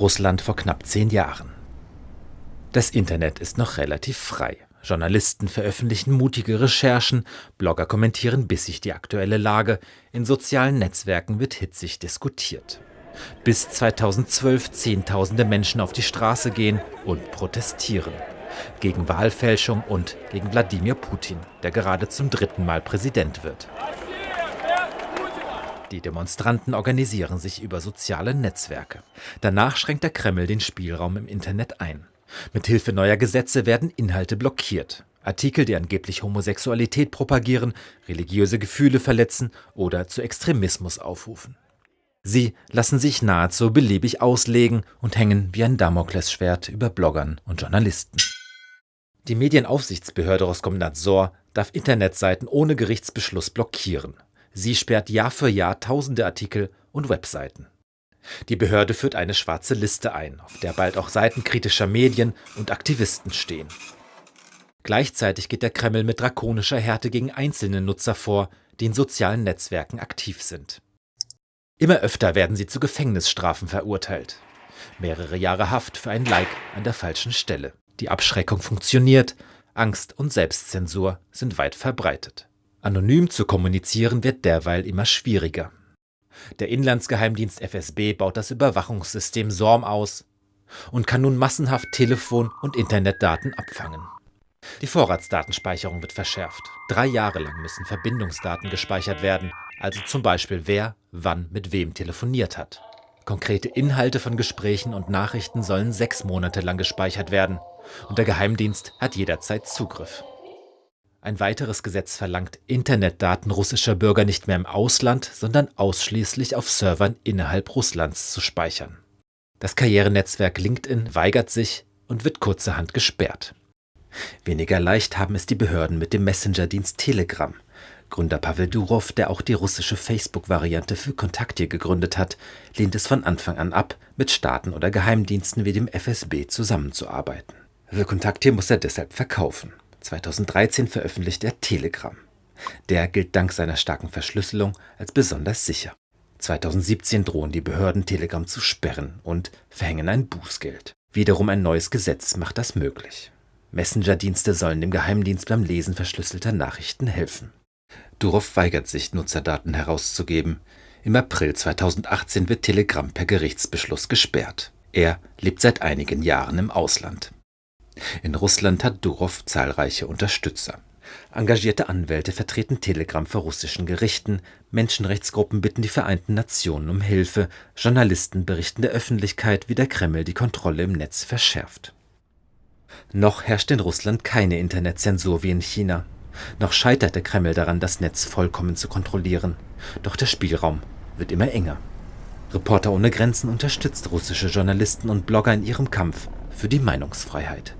Russland vor knapp zehn Jahren. Das Internet ist noch relativ frei. Journalisten veröffentlichen mutige Recherchen, Blogger kommentieren bissig die aktuelle Lage, in sozialen Netzwerken wird hitzig diskutiert. Bis 2012 Zehntausende Menschen auf die Straße gehen und protestieren. Gegen Wahlfälschung und gegen Wladimir Putin, der gerade zum dritten Mal Präsident wird. Die Demonstranten organisieren sich über soziale Netzwerke. Danach schränkt der Kreml den Spielraum im Internet ein. Mithilfe neuer Gesetze werden Inhalte blockiert. Artikel, die angeblich Homosexualität propagieren, religiöse Gefühle verletzen oder zu Extremismus aufrufen. Sie lassen sich nahezu beliebig auslegen und hängen wie ein Damoklesschwert über Bloggern und Journalisten. Die Medienaufsichtsbehörde Roskomnadzor darf Internetseiten ohne Gerichtsbeschluss blockieren. Sie sperrt Jahr für Jahr tausende Artikel und Webseiten. Die Behörde führt eine schwarze Liste ein, auf der bald auch Seiten kritischer Medien und Aktivisten stehen. Gleichzeitig geht der Kreml mit drakonischer Härte gegen einzelne Nutzer vor, die in sozialen Netzwerken aktiv sind. Immer öfter werden sie zu Gefängnisstrafen verurteilt. Mehrere Jahre Haft für ein Like an der falschen Stelle. Die Abschreckung funktioniert, Angst und Selbstzensur sind weit verbreitet. Anonym zu kommunizieren wird derweil immer schwieriger. Der Inlandsgeheimdienst FSB baut das Überwachungssystem SORM aus und kann nun massenhaft Telefon- und Internetdaten abfangen. Die Vorratsdatenspeicherung wird verschärft. Drei Jahre lang müssen Verbindungsdaten gespeichert werden, also zum Beispiel wer wann mit wem telefoniert hat. Konkrete Inhalte von Gesprächen und Nachrichten sollen sechs Monate lang gespeichert werden und der Geheimdienst hat jederzeit Zugriff. Ein weiteres Gesetz verlangt, Internetdaten russischer Bürger nicht mehr im Ausland, sondern ausschließlich auf Servern innerhalb Russlands zu speichern. Das Karrierenetzwerk LinkedIn weigert sich und wird kurzerhand gesperrt. Weniger leicht haben es die Behörden mit dem Messenger-Dienst Telegram. Gründer Pavel Durov, der auch die russische Facebook-Variante für Kontakte gegründet hat, lehnt es von Anfang an ab, mit Staaten oder Geheimdiensten wie dem FSB zusammenzuarbeiten. Für Kontakte muss er deshalb verkaufen. 2013 veröffentlicht er Telegram. Der gilt dank seiner starken Verschlüsselung als besonders sicher. 2017 drohen die Behörden Telegram zu sperren und verhängen ein Bußgeld. Wiederum ein neues Gesetz macht das möglich. Messenger-Dienste sollen dem Geheimdienst beim Lesen verschlüsselter Nachrichten helfen. Durov weigert sich, Nutzerdaten herauszugeben. Im April 2018 wird Telegram per Gerichtsbeschluss gesperrt. Er lebt seit einigen Jahren im Ausland. In Russland hat Durov zahlreiche Unterstützer. Engagierte Anwälte vertreten Telegram vor russischen Gerichten, Menschenrechtsgruppen bitten die Vereinten Nationen um Hilfe, Journalisten berichten der Öffentlichkeit, wie der Kreml die Kontrolle im Netz verschärft. Noch herrscht in Russland keine Internetzensur wie in China. Noch scheitert der Kreml daran, das Netz vollkommen zu kontrollieren. Doch der Spielraum wird immer enger. Reporter ohne Grenzen unterstützt russische Journalisten und Blogger in ihrem Kampf für die Meinungsfreiheit.